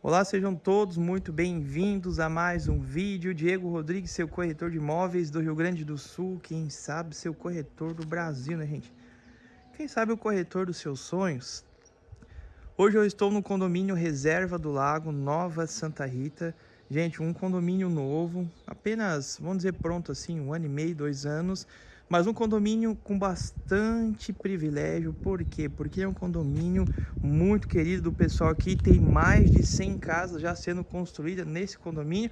Olá, sejam todos muito bem-vindos a mais um vídeo. Diego Rodrigues, seu corretor de imóveis do Rio Grande do Sul. Quem sabe seu corretor do Brasil, né, gente? Quem sabe o corretor dos seus sonhos? Hoje eu estou no condomínio Reserva do Lago, Nova Santa Rita. Gente, um condomínio novo, apenas, vamos dizer, pronto assim, um ano e meio, dois anos. Mas um condomínio com bastante privilégio, por quê? Porque é um condomínio muito querido do pessoal aqui, tem mais de 100 casas já sendo construídas nesse condomínio.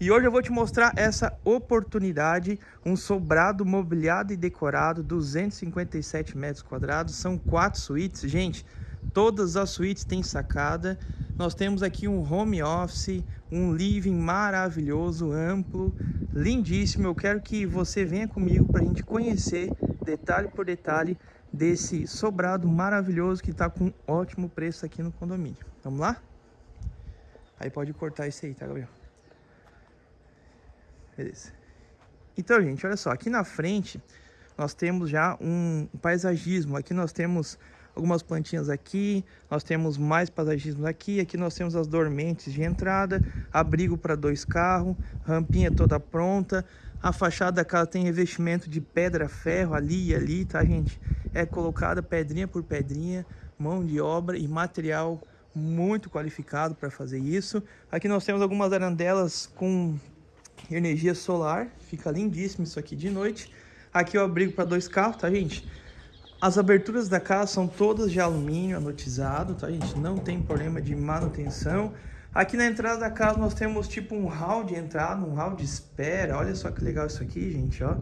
E hoje eu vou te mostrar essa oportunidade, um sobrado mobiliado e decorado, 257 metros quadrados, são quatro suítes, gente, todas as suítes têm sacada, nós temos aqui um home office, um living maravilhoso, amplo, lindíssimo. Eu quero que você venha comigo para a gente conhecer detalhe por detalhe desse sobrado maravilhoso que está com ótimo preço aqui no condomínio. Vamos lá? Aí pode cortar isso aí, tá, Gabriel? Beleza. Então, gente, olha só. Aqui na frente nós temos já um paisagismo. Aqui nós temos algumas plantinhas aqui, nós temos mais paisagismo aqui, aqui nós temos as dormentes de entrada, abrigo para dois carros, rampinha toda pronta, a fachada da casa tem revestimento de pedra ferro ali e ali, tá gente? É colocada pedrinha por pedrinha, mão de obra e material muito qualificado para fazer isso. Aqui nós temos algumas arandelas com energia solar, fica lindíssimo isso aqui de noite. Aqui o abrigo para dois carros, tá gente? As aberturas da casa são todas de alumínio anotizado, tá gente? Não tem problema de manutenção. Aqui na entrada da casa nós temos tipo um hall de entrada, um hall de espera. Olha só que legal isso aqui, gente, ó.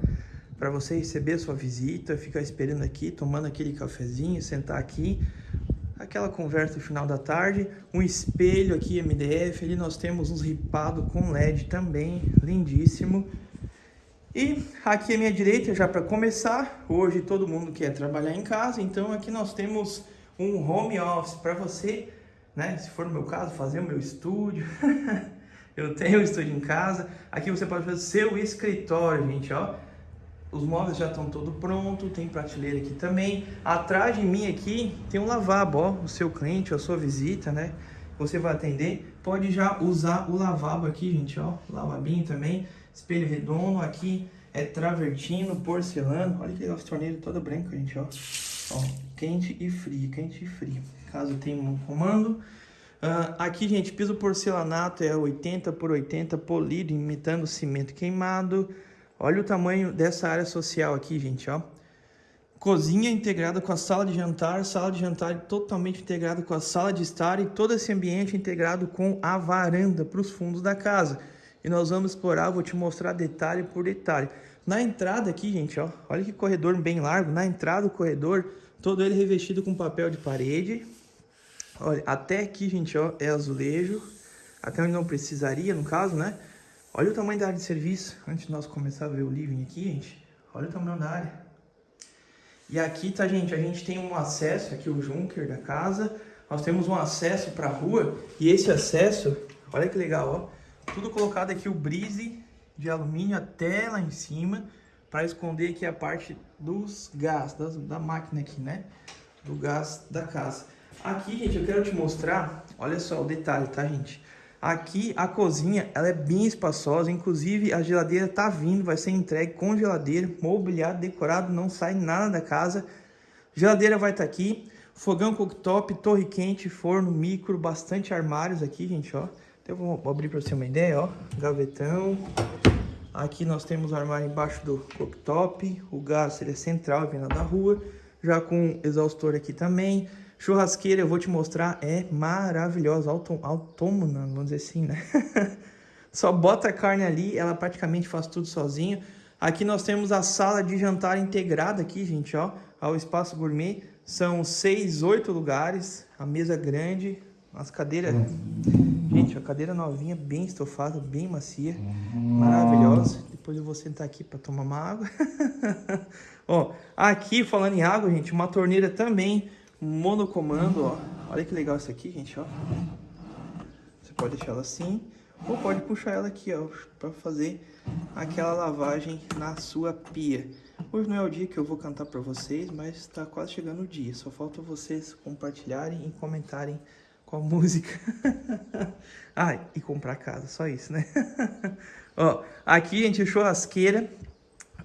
Para você receber a sua visita, ficar esperando aqui, tomando aquele cafezinho, sentar aqui. Aquela conversa no final da tarde. Um espelho aqui MDF. Ali nós temos uns ripado com LED também, lindíssimo. E aqui à minha direita, já para começar, hoje todo mundo quer trabalhar em casa, então aqui nós temos um home office para você, né? Se for no meu caso, fazer o meu estúdio. Eu tenho um estúdio em casa. Aqui você pode fazer seu escritório, gente, ó. Os móveis já estão todo pronto, tem prateleira aqui também. Atrás de mim aqui tem um lavabo, ó, o seu cliente, a sua visita, né? Você vai atender, pode já usar o lavabo aqui, gente, ó, lavabinho também espelho redondo, aqui é travertino, porcelana, olha que legal, torneira toda branca, gente, ó. ó. quente e frio, quente e frio, caso tenha um comando. Uh, aqui, gente, piso porcelanato é 80 por 80 polido, imitando cimento queimado. Olha o tamanho dessa área social aqui, gente, ó. Cozinha integrada com a sala de jantar, sala de jantar totalmente integrada com a sala de estar e todo esse ambiente integrado com a varanda para os fundos da casa e nós vamos explorar, vou te mostrar detalhe por detalhe. Na entrada aqui, gente, ó, olha que corredor bem largo, na entrada do corredor, todo ele revestido com papel de parede. Olha, até aqui, gente, ó, é azulejo, até onde não precisaria, no caso, né? Olha o tamanho da área de serviço, antes de nós começar a ver o living aqui, gente, olha o tamanho da área. E aqui, tá, gente, a gente tem um acesso, aqui o Junker da casa, nós temos um acesso para a rua, e esse acesso, olha que legal, ó, tudo colocado aqui o brise de alumínio até lá em cima para esconder aqui a parte dos gás, das, da máquina aqui, né? Do gás da casa. Aqui, gente, eu quero te mostrar, olha só o detalhe, tá, gente? Aqui a cozinha, ela é bem espaçosa, inclusive a geladeira tá vindo, vai ser entregue com geladeira, mobiliado, decorado, não sai nada da casa. Geladeira vai estar tá aqui, fogão cooktop, torre quente, forno, micro, bastante armários aqui, gente, ó. Então eu vou abrir para você uma ideia, ó, gavetão. Aqui nós temos o armário embaixo do cooktop, o gás ele é central, vem lá da rua, já com exaustor aqui também. Churrasqueira, eu vou te mostrar, é maravilhosa, autônoma, vamos dizer assim, né? Só bota a carne ali, ela praticamente faz tudo sozinho. Aqui nós temos a sala de jantar integrada aqui, gente, ó, ao espaço gourmet. São seis, oito lugares, a mesa grande, as cadeiras... Gente, a cadeira novinha, bem estofada, bem macia, maravilhosa. Depois eu vou sentar aqui para tomar uma água. ó, aqui, falando em água, gente, uma torneira também, monocomando, ó. Olha que legal isso aqui, gente, ó. Você pode deixar ela assim, ou pode puxar ela aqui, ó, para fazer aquela lavagem na sua pia. Hoje não é o dia que eu vou cantar para vocês, mas está quase chegando o dia. Só falta vocês compartilharem e comentarem com a música. ah, e comprar casa, só isso, né? Ó, aqui a gente churrasqueira.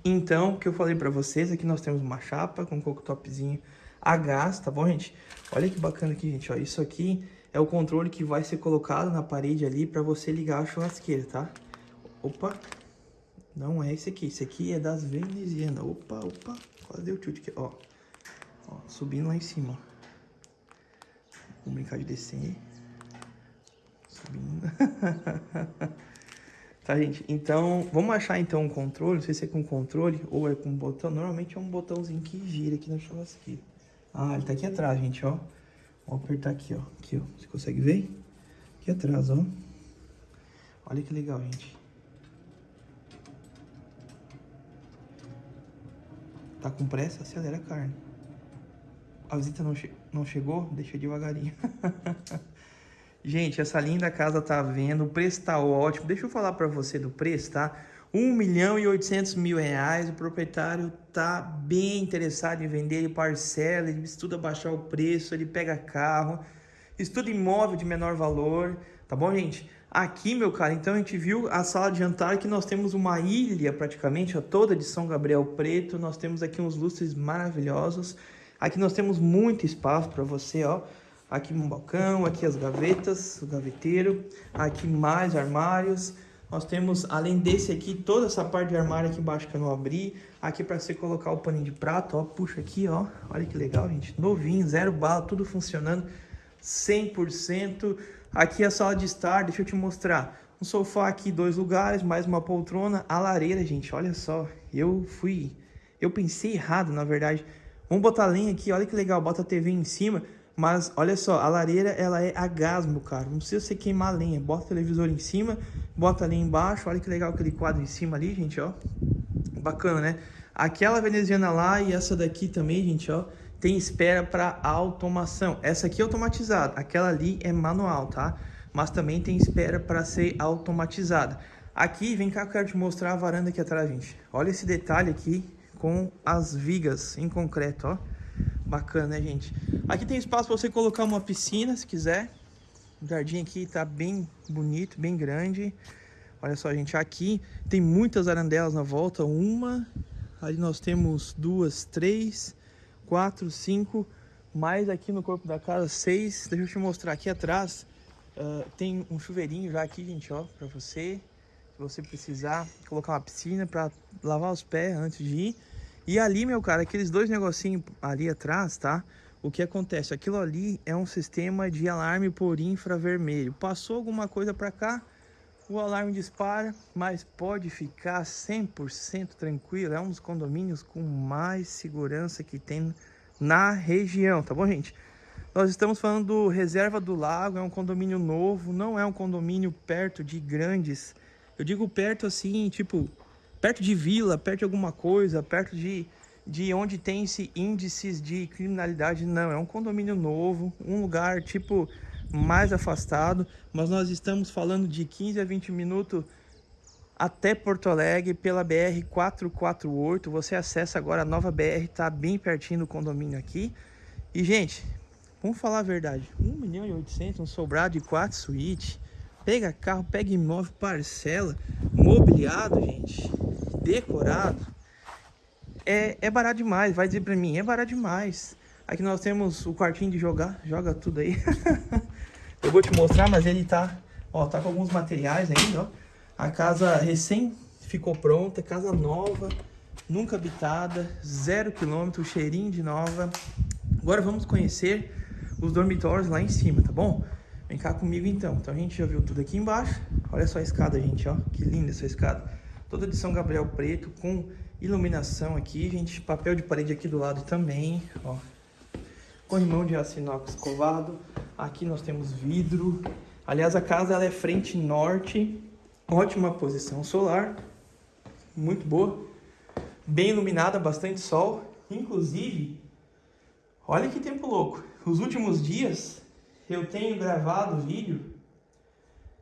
Então, o que eu falei pra vocês, aqui nós temos uma chapa com cooktopzinho a gás, tá bom, gente? Olha que bacana aqui, gente, ó. Isso aqui é o controle que vai ser colocado na parede ali pra você ligar a churrasqueira, tá? Opa, não é esse aqui. Esse aqui é das venezianas. Opa, opa, quase deu tilt aqui, ó. ó subindo lá em cima. Vamos brincar de descer. Subindo. tá, gente? Então, vamos achar então um controle. Não sei se é com controle ou é com botão. Normalmente é um botãozinho que gira aqui na churrasqueira. Ah, ele tá aqui atrás, gente, ó. Vou apertar aqui, ó. Aqui, ó. Você consegue ver? Aqui atrás, ó. Olha que legal, gente. Tá com pressa? Acelera a carne. A visita não, che não chegou? Deixa devagarinho. Gente, essa linda casa tá vendo, o preço tá ótimo. Deixa eu falar para você do preço, tá? 1 milhão e 800 mil reais, o proprietário tá bem interessado em vender, ele parcela, ele estuda baixar o preço, ele pega carro, estuda imóvel de menor valor, tá bom, gente? Aqui, meu cara, então a gente viu a sala de jantar que nós temos uma ilha praticamente, ó, toda de São Gabriel Preto, nós temos aqui uns lustres maravilhosos, Aqui nós temos muito espaço para você, ó. Aqui um balcão, aqui as gavetas, o gaveteiro. Aqui mais armários. Nós temos, além desse aqui, toda essa parte de armário aqui embaixo que eu não abri. Aqui para você colocar o paninho de prato, ó. Puxa aqui, ó. Olha que legal, gente. Novinho, zero bala, tudo funcionando 100%. Aqui a sala de estar, deixa eu te mostrar. Um sofá aqui, dois lugares, mais uma poltrona. A lareira, gente, olha só. Eu fui... Eu pensei errado, na verdade. Vamos botar lenha aqui, olha que legal, bota a TV em cima, mas olha só, a lareira ela é a gás, meu cara, não precisa você queimar lenha, bota o televisor em cima, bota a lenha embaixo, olha que legal aquele quadro em cima ali, gente, ó, bacana, né? Aquela veneziana lá e essa daqui também, gente, ó, tem espera para automação, essa aqui é automatizada, aquela ali é manual, tá? Mas também tem espera para ser automatizada. Aqui, vem cá eu quero te mostrar a varanda aqui atrás, gente. Olha esse detalhe aqui, com as vigas em concreto, ó. Bacana, né, gente? Aqui tem espaço para você colocar uma piscina, se quiser. O jardim aqui tá bem bonito, bem grande. Olha só, gente, aqui tem muitas arandelas na volta. Uma, ali nós temos duas, três, quatro, cinco. Mais aqui no corpo da casa, seis. Deixa eu te mostrar aqui atrás. Uh, tem um chuveirinho já aqui, gente, ó, para você. Se você precisar colocar uma piscina para lavar os pés antes de ir. E ali, meu cara, aqueles dois negocinhos ali atrás, tá? O que acontece? Aquilo ali é um sistema de alarme por infravermelho. Passou alguma coisa para cá, o alarme dispara, mas pode ficar 100% tranquilo. É um dos condomínios com mais segurança que tem na região, tá bom, gente? Nós estamos falando do Reserva do Lago, é um condomínio novo, não é um condomínio perto de grandes... Eu digo perto assim, tipo, perto de vila, perto de alguma coisa, perto de, de onde tem esse índices de criminalidade. Não, é um condomínio novo, um lugar tipo mais afastado, mas nós estamos falando de 15 a 20 minutos até Porto Alegre pela BR 448. Você acessa agora a nova BR, tá bem pertinho do condomínio aqui. E gente, vamos falar a verdade, 1 milhão e 800, um sobrado de 4 suítes. Pega carro, pega imóvel, parcela, mobiliado, gente decorado, é, é barato demais. Vai dizer pra mim, é barato demais. Aqui nós temos o quartinho de jogar, joga tudo aí. Eu vou te mostrar, mas ele tá, ó, tá com alguns materiais ainda, ó. A casa recém ficou pronta, casa nova, nunca habitada, zero quilômetro, cheirinho de nova. Agora vamos conhecer os dormitórios lá em cima, tá bom? Vem cá comigo então. Então a gente já viu tudo aqui embaixo. Olha só a escada, gente, ó. Que linda essa escada toda de São Gabriel preto, com iluminação aqui, gente. Papel de parede aqui do lado também, ó. Corrimão de aço inox covado. Aqui nós temos vidro. Aliás, a casa ela é frente norte. Ótima posição solar. Muito boa. Bem iluminada, bastante sol. Inclusive, olha que tempo louco. Os últimos dias eu tenho gravado vídeo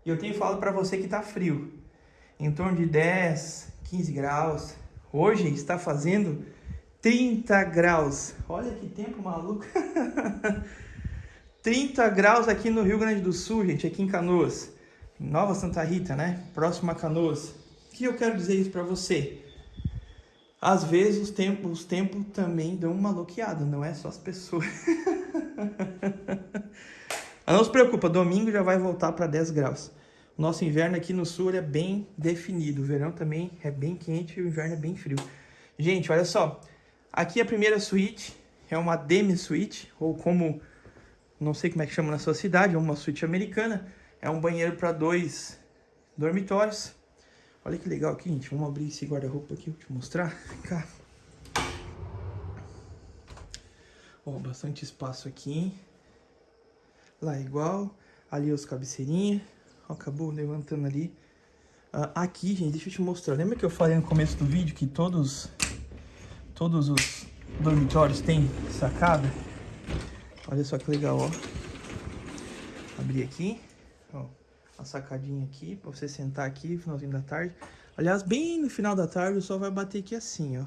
e eu tenho falado para você que tá frio em torno de 10, 15 graus. Hoje está fazendo 30 graus. Olha que tempo maluco. 30 graus aqui no Rio Grande do Sul, gente, aqui em Canoas. Nova Santa Rita, né? Próxima a Canoas. O que eu quero dizer isso para você? Às vezes os tempos, os tempos também dão uma bloqueada, não é só as pessoas. não se preocupa, domingo já vai voltar para 10 graus. Nosso inverno aqui no sul é bem definido. O verão também é bem quente e o inverno é bem frio. Gente, olha só. Aqui a primeira suíte é uma demi-suíte, ou como, não sei como é que chama na sua cidade, é uma suíte americana. É um banheiro para dois dormitórios. Olha que legal aqui, gente. Vamos abrir esse guarda-roupa aqui, vou te mostrar. Cá. Ó, bastante espaço aqui. Lá é igual. Ali os cabeceirinhas. Acabou levantando ali. Uh, aqui, gente, deixa eu te mostrar. Lembra que eu falei no começo do vídeo que todos, todos os dormitórios têm sacada? Olha só que legal, ó. Abrir aqui. Ó, a sacadinha aqui, pra você sentar aqui, finalzinho da tarde. Aliás, bem no final da tarde, o sol vai bater aqui assim, ó.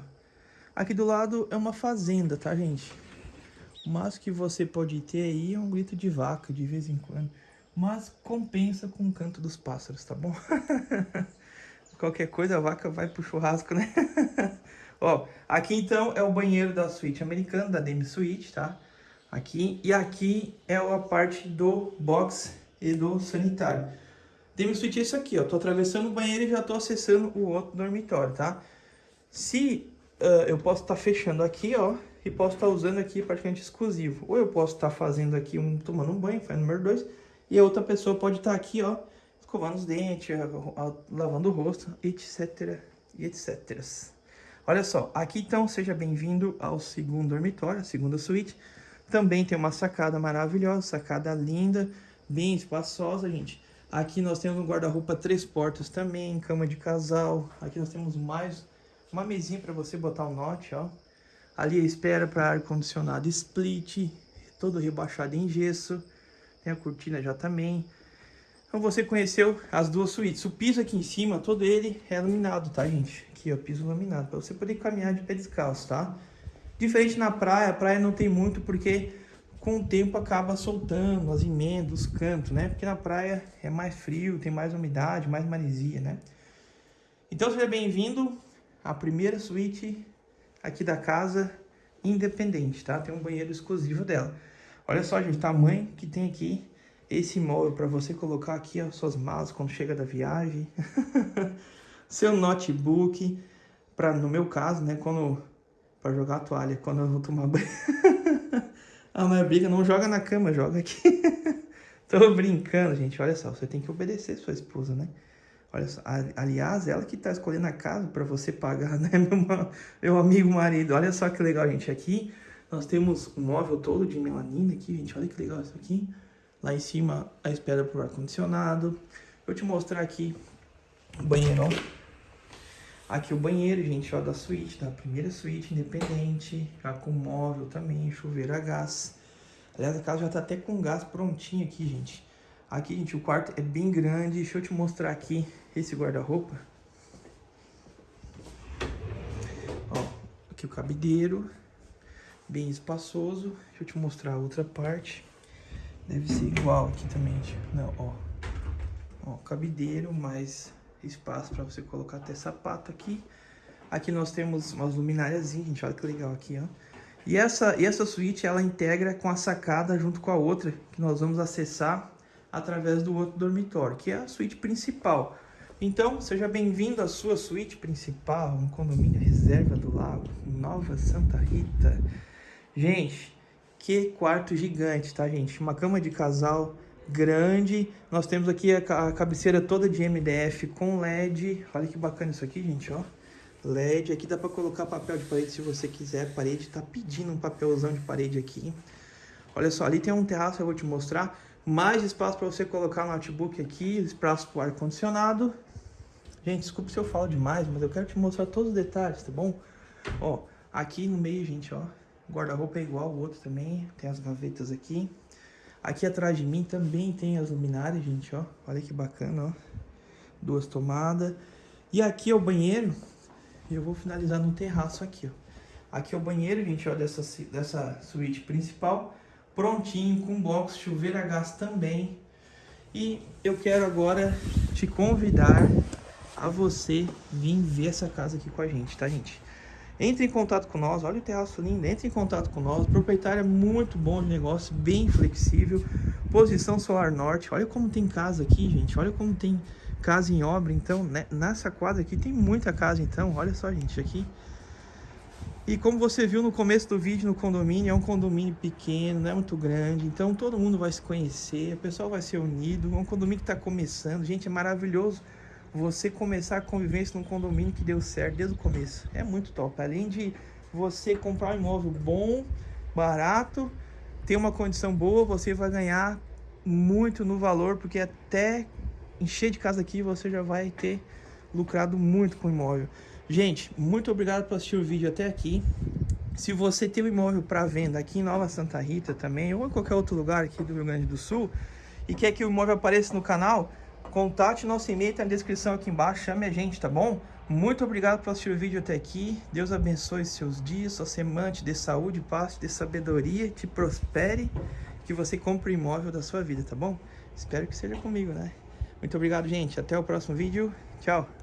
Aqui do lado é uma fazenda, tá, gente? O máximo que você pode ter aí é um grito de vaca, de vez em quando. Mas compensa com o canto dos pássaros, tá bom? Qualquer coisa, a vaca vai pro churrasco, né? Ó, aqui então é o banheiro da suíte americana, da Demi Suite, tá? Aqui, e aqui é a parte do box e do sanitário. Demi Suite é isso aqui, ó. Tô atravessando o banheiro e já tô acessando o outro dormitório, tá? Se uh, eu posso estar tá fechando aqui, ó, e posso estar tá usando aqui praticamente exclusivo. Ou eu posso estar tá fazendo aqui um, tomando um banho, faz número 2, e a outra pessoa pode estar tá aqui, ó, escovando os dentes, lavando o rosto, etc, etc. Olha só, aqui então, seja bem-vindo ao segundo dormitório, a segunda suíte. Também tem uma sacada maravilhosa, sacada linda, bem espaçosa, gente. Aqui nós temos um guarda-roupa três portas também, cama de casal. Aqui nós temos mais uma mesinha para você botar o um note, ó. Ali a espera para ar-condicionado split, todo rebaixado em gesso. Tem a cortina já também. Então você conheceu as duas suítes. O piso aqui em cima, todo ele é iluminado, tá, gente? Aqui, ó, piso iluminado, para você poder caminhar de pé descalço, tá? Diferente na praia, a praia não tem muito porque com o tempo acaba soltando as emendas, os cantos, né? Porque na praia é mais frio, tem mais umidade, mais maresia, né? Então seja bem-vindo à primeira suíte aqui da casa independente, tá? Tem um banheiro exclusivo dela. Olha só, gente, tamanho que tem aqui esse móvel para você colocar aqui as suas malas quando chega da viagem. Seu notebook, para no meu caso, né, quando para jogar a toalha, quando eu vou tomar banho. ah, mas briga, não joga na cama, joga aqui. Tô brincando, gente. Olha só, você tem que obedecer sua esposa, né? Olha só, aliás, ela que tá escolhendo a casa para você pagar, né, meu, meu amigo marido. Olha só que legal, gente. Aqui nós temos um móvel todo de melanina aqui, gente. Olha que legal isso aqui. Lá em cima, a espera por ar-condicionado. Vou te mostrar aqui o banheiro. Aqui o banheiro, gente, ó, da suíte, da primeira suíte independente. Já com móvel também, chuveiro a gás. Aliás, a casa já tá até com gás prontinho aqui, gente. Aqui, gente, o quarto é bem grande. Deixa eu te mostrar aqui esse guarda-roupa. Ó, aqui o cabideiro bem espaçoso. Deixa eu te mostrar a outra parte. Deve ser igual aqui também, não, ó. Ó, cabideiro, mais espaço para você colocar até sapato aqui. Aqui nós temos umas luminárias, gente, olha que legal aqui, ó. E essa, e essa suíte, ela integra com a sacada junto com a outra, que nós vamos acessar através do outro dormitório, que é a suíte principal. Então, seja bem-vindo à sua suíte principal, um condomínio reserva do lago, Nova Santa Rita. Gente, que quarto gigante, tá, gente? Uma cama de casal grande. Nós temos aqui a, cabeceira toda de MDF com LED. Olha que bacana isso aqui, gente, ó. LED. Aqui dá pra colocar papel de parede se você quiser. A parede tá pedindo um papelzão de parede aqui. Olha só, ali tem um terraço, eu vou te mostrar. Mais espaço para você colocar notebook aqui, espaço para ar-condicionado. Gente, desculpe se eu falo demais, mas eu quero te mostrar todos os detalhes, tá bom? Ó, aqui no meio, gente, ó, guarda-roupa é igual o outro também, tem as gavetas aqui. Aqui atrás de mim também tem as luminárias, gente, ó. Olha que bacana, ó. Duas tomadas. E aqui é o banheiro. E eu vou finalizar no terraço aqui, ó. Aqui é o banheiro, gente, ó, dessa, dessa suíte principal. prontinho, com box, chuveiro a gás também. E eu quero agora te convidar a você vir ver essa casa aqui com a gente, tá, gente? Entre em contato com nós, olha o terraço lindo, entre em contato com nós. Proprietário é muito bom de negócio, bem flexível. Posição solar norte, olha como tem casa aqui, gente. Olha como tem casa em obra, então, né? nessa quadra aqui tem muita casa, então. Olha só, gente, aqui. E como você viu no começo do vídeo no condomínio, é um condomínio pequeno, não é muito grande, então todo mundo vai se conhecer, o pessoal vai ser unido, é um condomínio que está começando, gente, é maravilhoso você começar a convivência num condomínio que deu certo desde o começo. É muito top. Além de você comprar um imóvel bom, barato, ter uma condição boa, você vai ganhar muito no valor, porque até encher de casa aqui você já vai ter lucrado muito com o imóvel. Gente, muito obrigado por assistir o vídeo até aqui. Se você tem um imóvel para venda aqui em Nova Santa Rita também, ou em qualquer outro lugar aqui do Rio Grande do Sul, e quer que o imóvel apareça no canal, Contate nosso e-mail, tá na descrição aqui embaixo, chame a gente, tá bom? Muito obrigado por assistir o vídeo até aqui. Deus abençoe seus dias, sua semana, te dê saúde, paz, te dê sabedoria, te prospere, que você compre o imóvel da sua vida, tá bom? Espero que seja comigo, né? Muito obrigado, gente. Até o próximo vídeo. Tchau!